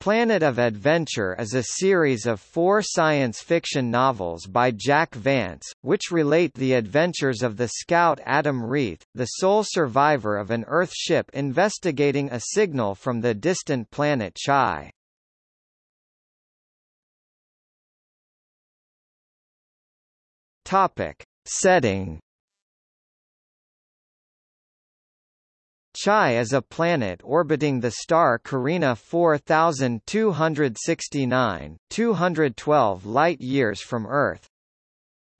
Planet of Adventure is a series of four science fiction novels by Jack Vance, which relate the adventures of the scout Adam Reith, the sole survivor of an Earth ship investigating a signal from the distant planet Tschai. Topic. Setting Tschai is a planet orbiting the star Carina 4269, 212 light-years from Earth.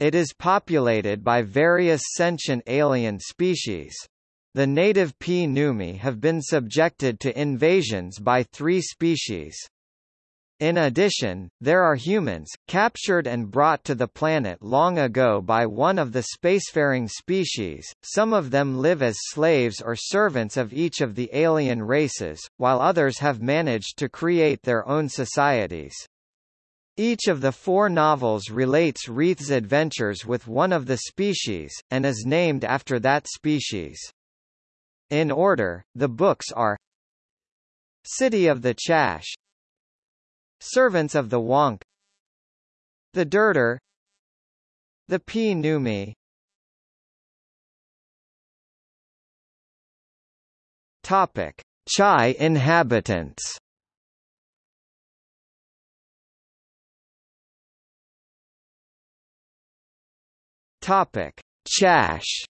It is populated by various sentient alien species. The native Pnume have been subjected to invasions by three species. In addition, there are humans, captured and brought to the planet long ago by one of the spacefaring species, some of them live as slaves or servants of each of the alien races, while others have managed to create their own societies. Each of the four novels relates Reith's adventures with one of the species, and is named after that species. In order, the books are City of the Chasch Servants of the Wankh The Dirdir The Pnume Topic. Tschai inhabitants Topic. Chasch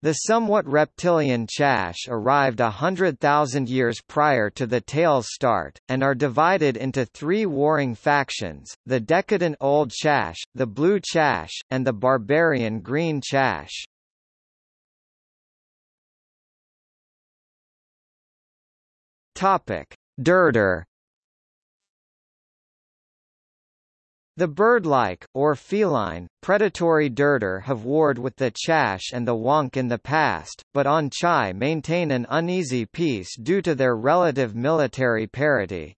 The somewhat reptilian Chasch arrived a hundred thousand years prior to the tale's start, and are divided into three warring factions, the decadent Old Chasch, the Blue Chasch, and the barbarian Green Chasch. Dirdir The bird-like, or feline, predatory dirdir have warred with the chasch and the wankh in the past, but on tschai maintain an uneasy peace due to their relative military parity.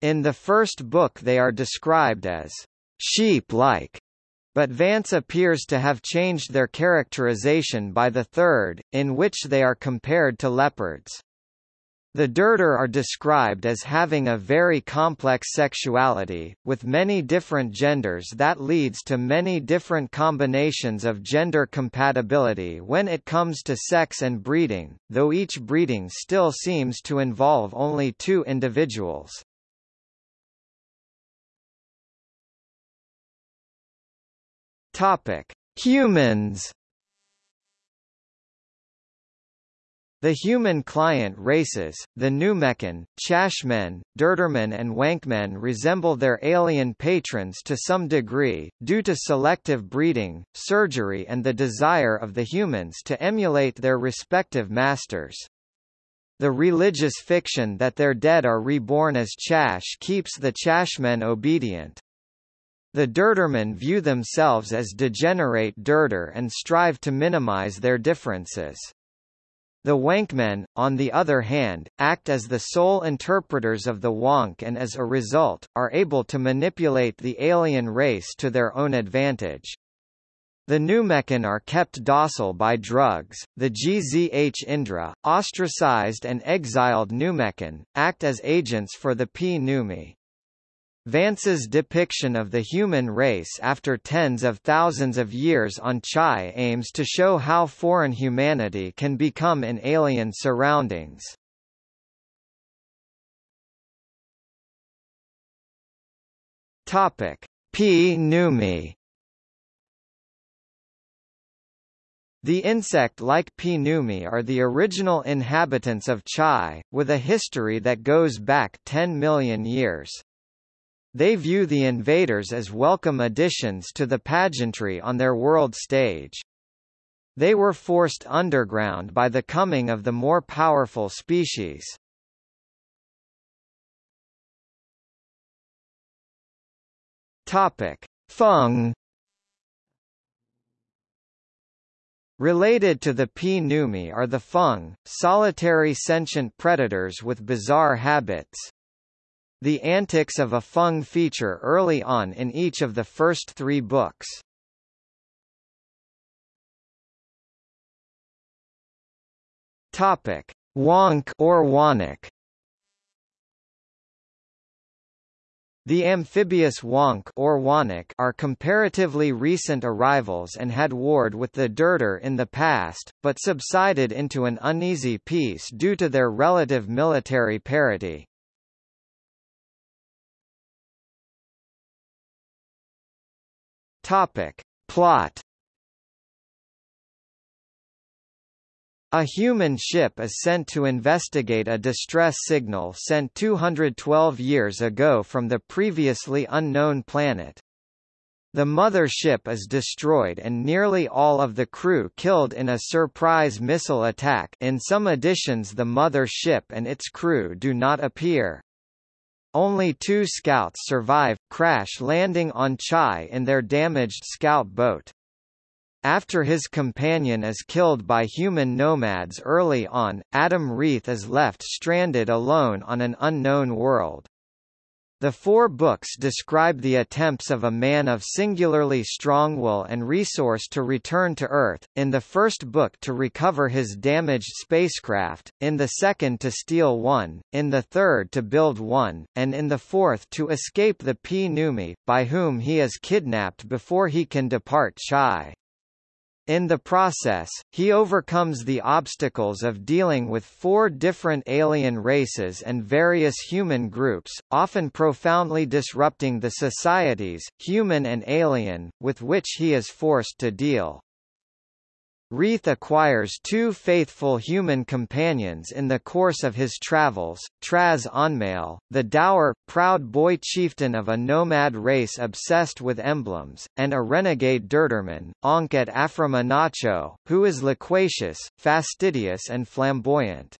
In the first book they are described as sheep-like, but Vance appears to have changed their characterization by the third, in which they are compared to leopards. The Dirdir are described as having a very complex sexuality, with many different genders that leads to many different combinations of gender compatibility when it comes to sex and breeding, though each breeding still seems to involve only two individuals. Humans The human client races, the Pnumekin, Chaschmen, Dirdirmen and Wankhmen resemble their alien patrons to some degree, due to selective breeding, surgery and the desire of the humans to emulate their respective masters. The religious fiction that their dead are reborn as Chasch keeps the Chaschmen obedient. The Dirdirmen view themselves as degenerate Dirdir and strive to minimize their differences. The Wankhmen, on the other hand, act as the sole interpreters of the Wankh and as a result, are able to manipulate the alien race to their own advantage. The Pnumekin are kept docile by drugs. The Gzhindra, ostracized and exiled Pnumekin, act as agents for the Pnume. Vance's depiction of the human race after tens of thousands of years on Tschai aims to show how foreign humanity can become in alien surroundings. Topic: Pnume The insect-like Pnume are the original inhabitants of Tschai, with a history that goes back 10 million years. They view the invaders as welcome additions to the pageantry on their world stage. They were forced underground by the coming of the more powerful species. Topic: Phung Related to the Pnume are the Phung, solitary sentient predators with bizarre habits. The antics of a Phung feature early on in each of the first three books. Topic: Wankh or Wannek. The amphibious wankh or wannek are comparatively recent arrivals and had warred with the Dirdir in the past, but subsided into an uneasy peace due to their relative military parity. Topic. Plot A human ship is sent to investigate a distress signal sent 212 years ago from the previously unknown planet. The mother ship is destroyed and nearly all of the crew killed in a surprise missile attack in some editions the mother ship and its crew do not appear. Only two scouts survive, crash landing on Tschai in their damaged scout boat. After his companion is killed by human nomads early on, Adam Reith is left stranded alone on an unknown world. The four books describe the attempts of a man of singularly strong will and resource to return to Earth, in the first book to recover his damaged spacecraft, in the second to steal one, in the third to build one, and in the fourth to escape the Pnume, by whom he is kidnapped before he can depart Tschai. In the process, he overcomes the obstacles of dealing with four different alien races and various human groups, often profoundly disrupting the societies, human and alien, with which he is forced to deal. Reith acquires two faithful human companions in the course of his travels, Traz Onmale, the dour, proud boy chieftain of a nomad race obsessed with emblems, and a renegade dirdirman, Onket Aframanacho, who is loquacious, fastidious and flamboyant.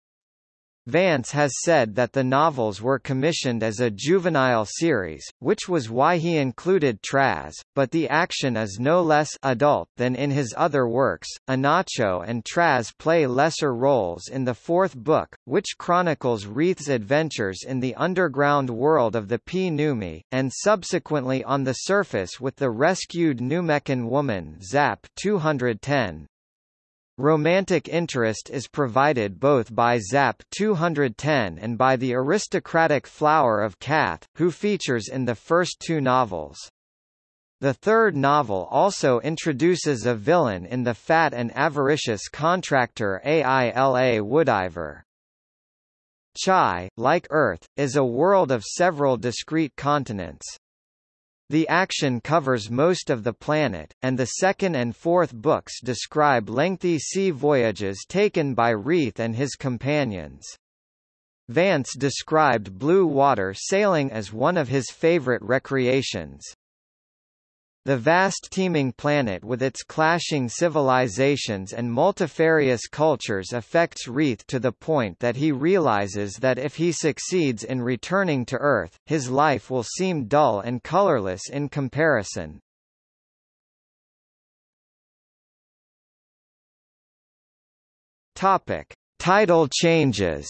Vance has said that the novels were commissioned as a juvenile series, which was why he included Traz, but the action is no less adult than in his other works. Anacho and Traz play lesser roles in the fourth book, which chronicles Reith's adventures in the underground world of the Pnume, and subsequently on the surface with the rescued Pnumekin woman Zap 210. Romantic interest is provided both by Zap 210 and by the aristocratic Flower of Cath, who features in the first two novels. The third novel also introduces a villain in the fat and avaricious contractor Aila Woudiver. Tschai, like Earth, is a world of several discrete continents. The action covers most of the planet, and the second and fourth books describe lengthy sea voyages taken by Reith and his companions. Vance described blue water sailing as one of his favorite recreations. The vast teeming planet with its clashing civilizations and multifarious cultures affects Reith to the point that he realizes that if he succeeds in returning to Earth, his life will seem dull and colorless in comparison. Topic. Title changes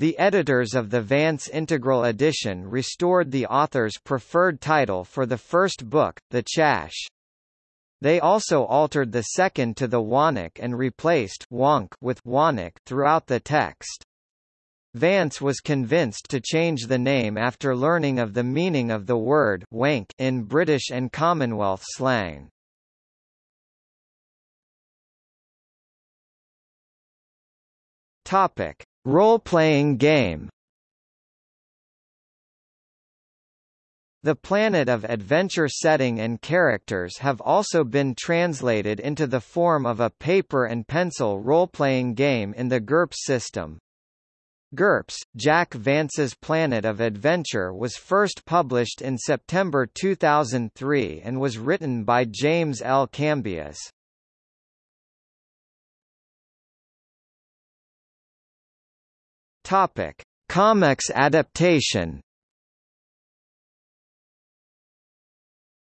The editors of the Vance Integral Edition restored the author's preferred title for the first book, The Chasch. They also altered the second to the Wannek and replaced Wankh with Wannek throughout the text. Vance was convinced to change the name after learning of the meaning of the word wank in British and Commonwealth slang. Topic: Role-playing game The Planet of Adventure setting and characters have also been translated into the form of a paper and pencil role-playing game in the GURPS system. GURPS, Jack Vance's Planet of Adventure was first published in September 2003 and was written by James L. Cambias. Topic: Comics adaptation.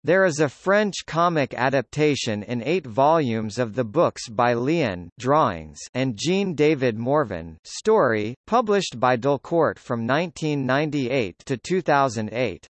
There is a French comic adaptation in eight volumes of the books by Li-An drawings and Jean-David Morvan story, published by Delcourt from 1998 to 2008.